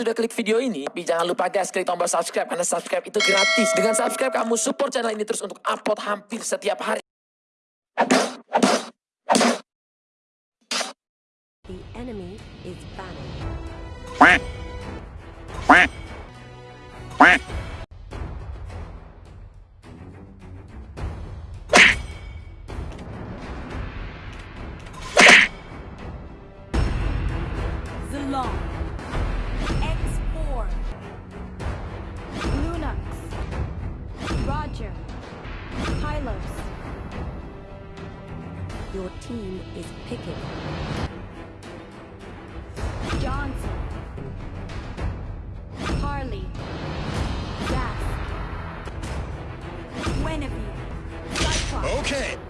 sudah klik video ini, tapi jangan lupa guys klik tombol subscribe karena subscribe itu gratis. Dengan subscribe kamu support channel ini terus untuk upload hampir setiap hari. The enemy is quack team is picking. Johnson. Harley. Zask. Guinevere. Cyclops. okay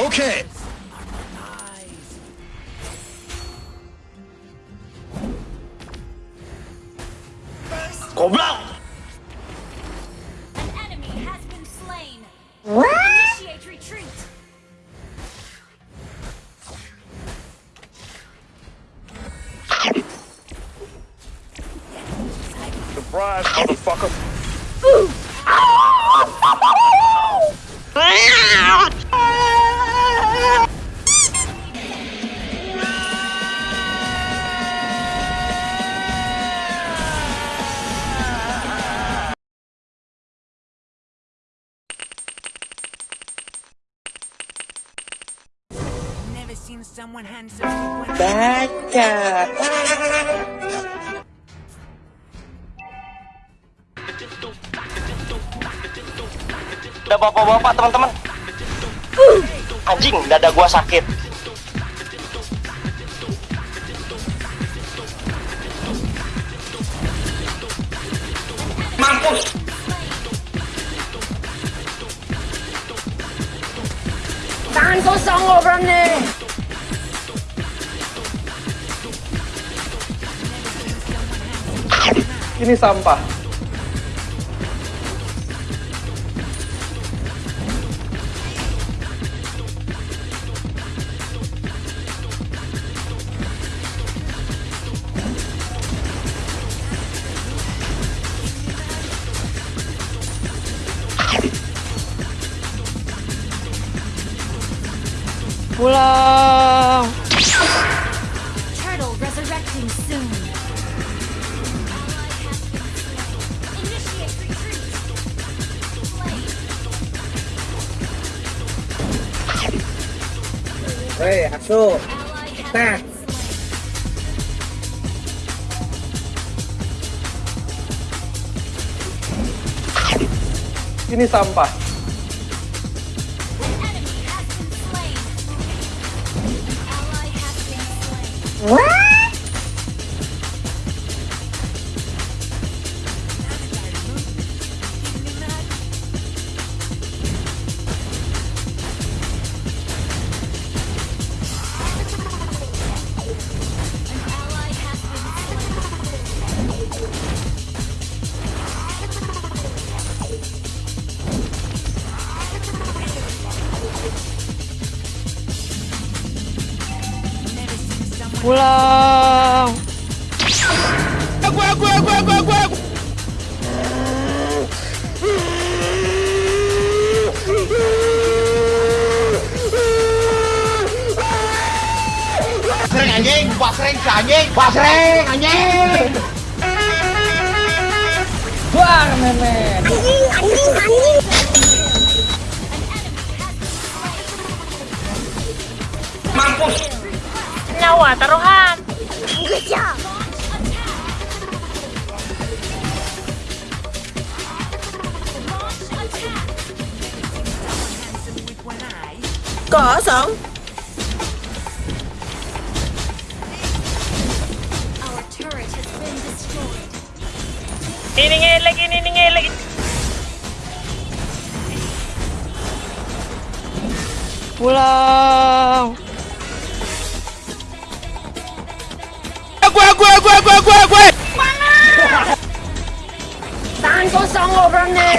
okay Baca. Udah bapak-bapak teman-teman. Anjing, dada gua sakit. Mampus. Tangan kosong lo berani. Ini sampah. Pulang. Turtle resurrecting soon. Hei, asu. Nah. slain. Ini sampah. An Pulang. Basreng anjing, basreng si anjing, basreng anjing. Buar memet. Pulang. Wah, taruhan. Good job. Kosong. Ini ngelek, ini ngelek. Pulang. Jangan kosong orangnya.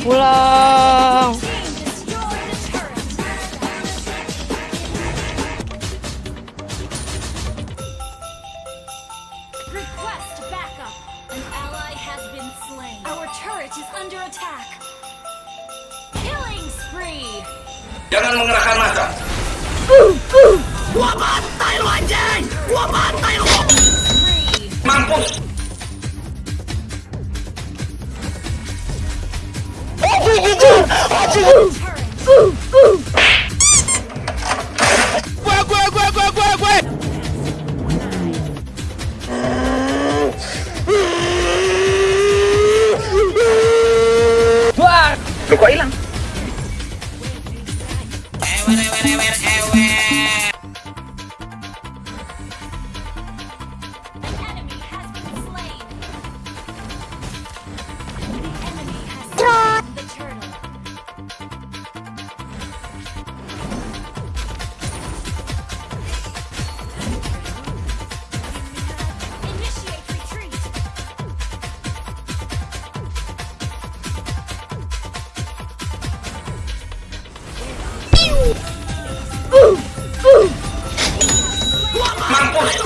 Pulang. Quê quê quê quê quê quê Nó quẫy lắm. 过来了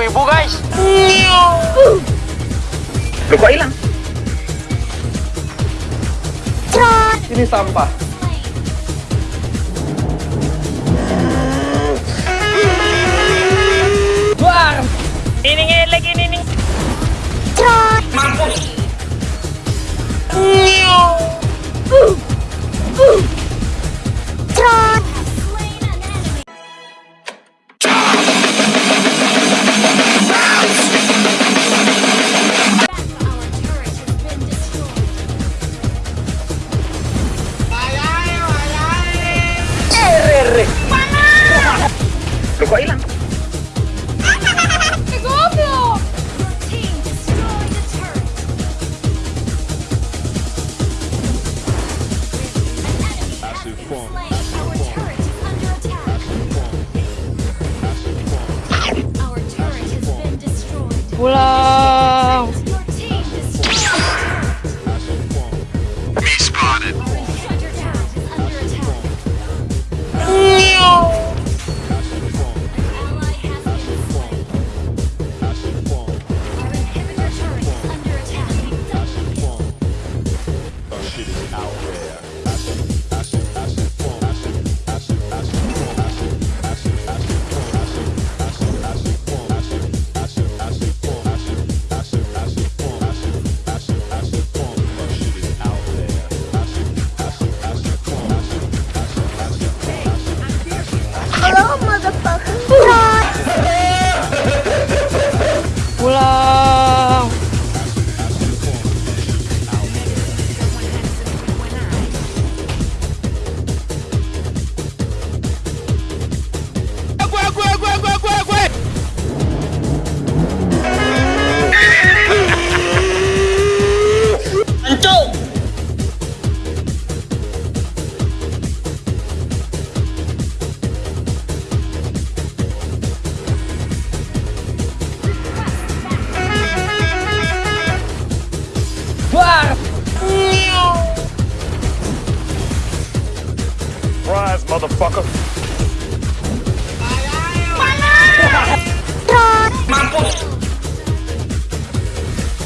ibu-ibu guys lupa hilang? Ini sampah bailan.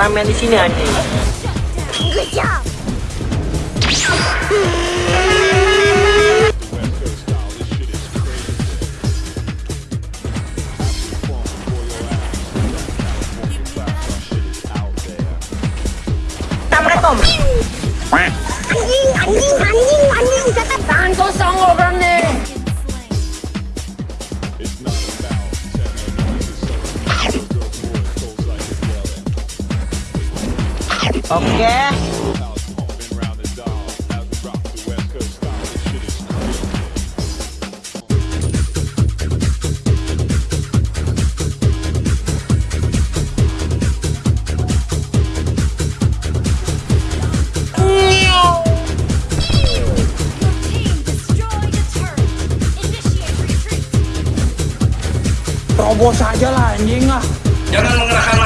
Ramen di sini anjing. Assalamualaikum. Anjing, anjing, anjing, anjing. Tangan kosong Oke. Retreat. Terobos aja lah anjing ah. Jangan mengerahkan